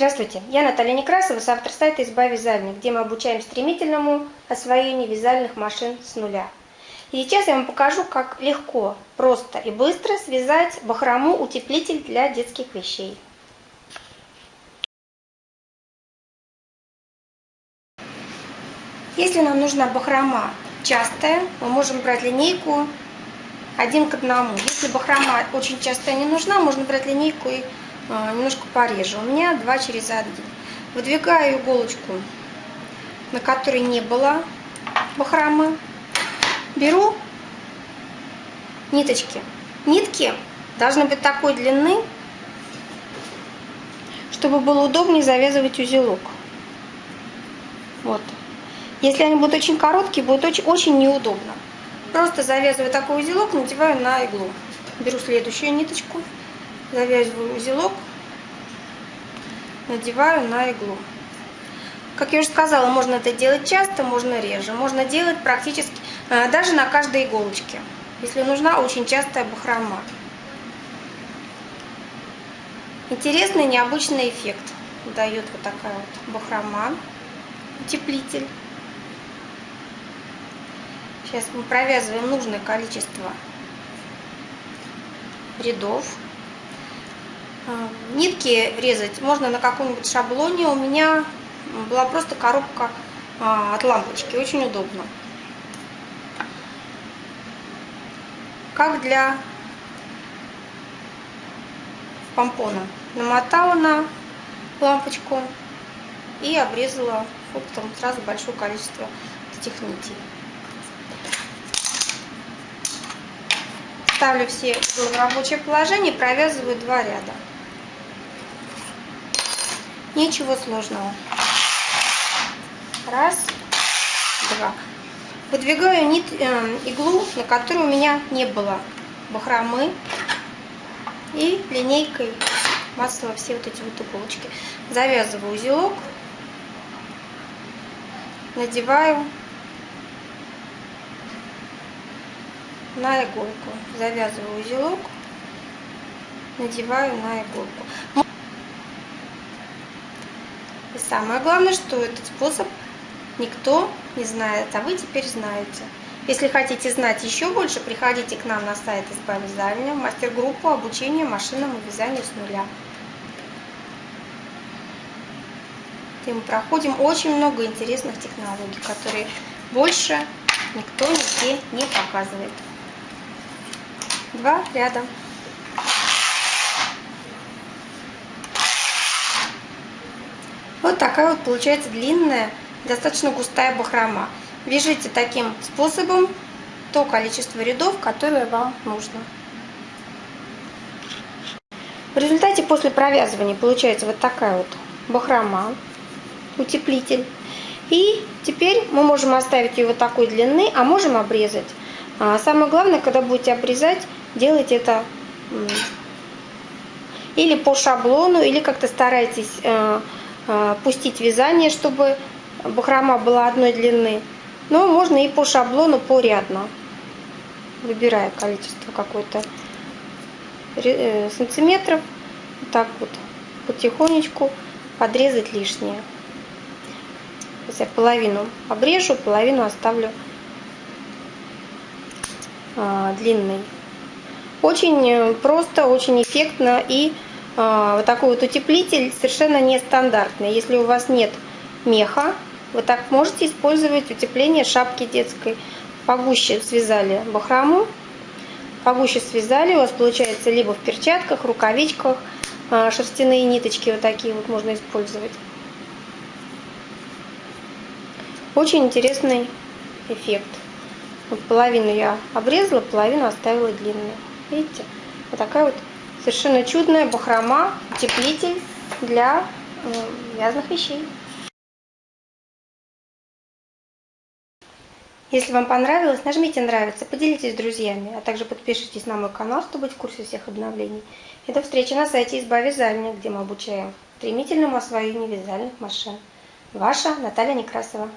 Здравствуйте, я Наталья Некрасова, автор сайта «Изба вязальник», где мы обучаем стремительному освоению вязальных машин с нуля. И сейчас я вам покажу, как легко, просто и быстро связать бахрому-утеплитель для детских вещей. Если нам нужна бахрома частая, мы можем брать линейку один к одному. Если бахрома очень частая не нужна, можно брать линейку и немножко пореже. У меня 2 через 1. Выдвигаю иголочку, на которой не было бахромы. Беру ниточки. Нитки должны быть такой длины, чтобы было удобнее завязывать узелок. Вот. Если они будут очень короткие, будет очень, очень неудобно. Просто завязываю такой узелок, надеваю на иглу. Беру следующую ниточку завязываю узелок, надеваю на иглу. Как я уже сказала, можно это делать часто, можно реже. Можно делать практически э, даже на каждой иголочке, если нужна очень частая бахрома. Интересный, необычный эффект дает вот такая вот бахрома, утеплитель. Сейчас мы провязываем нужное количество рядов. А, нитки резать можно на каком-нибудь шаблоне. У меня была просто коробка а, от лампочки. Очень удобно. Как для помпона. Намотала на лампочку и обрезала оптом сразу большое количество этих нитей. Ставлю все в рабочее положение, провязываю два ряда. Ничего сложного. Раз, два. Выдвигаю нит, э, иглу, на которой у меня не было бахромы. И линейкой масло все вот эти вот иголочки. Завязываю узелок. Надеваю на иголку. Завязываю узелок. Надеваю на иголку. И самое главное, что этот способ никто не знает, а вы теперь знаете. Если хотите знать еще больше, приходите к нам на сайт изба вязания, мастер-группу обучения машинному вязанию с нуля. И мы проходим очень много интересных технологий, которые больше никто нигде не показывает. Два ряда. Такая вот получается длинная, достаточно густая бахрома. Вяжите таким способом то количество рядов, которое вам нужно. В результате после провязывания получается вот такая вот бахрома, утеплитель. И теперь мы можем оставить ее вот такой длины, а можем обрезать. А самое главное, когда будете обрезать, делайте это или по шаблону, или как-то старайтесь э, пустить вязание, чтобы бахрома была одной длины. Но можно и по шаблону порядно, выбирая количество какое-то э, сантиметров. Так вот потихонечку подрезать лишнее. Сейчас я половину обрежу, половину оставлю а, длинной. Очень просто, очень эффектно и а, вот такой вот утеплитель совершенно нестандартный. Если у вас нет меха, вы так можете использовать утепление шапки детской. Погуще связали бахрому, погуще связали, у вас получается либо в перчатках, рукавичках, а, шерстяные ниточки вот такие вот можно использовать. Очень интересный эффект. Вот половину я обрезала, половину оставила длинную. Видите? Вот такая вот Совершенно чудная бахрома, утеплитель для вязаных вещей. Если вам понравилось, нажмите нравится, поделитесь с друзьями, а также подпишитесь на мой канал, чтобы быть в курсе всех обновлений. И до встречи на сайте Изба Вязания, где мы обучаем стремительному освоению вязальных машин. Ваша Наталья Некрасова.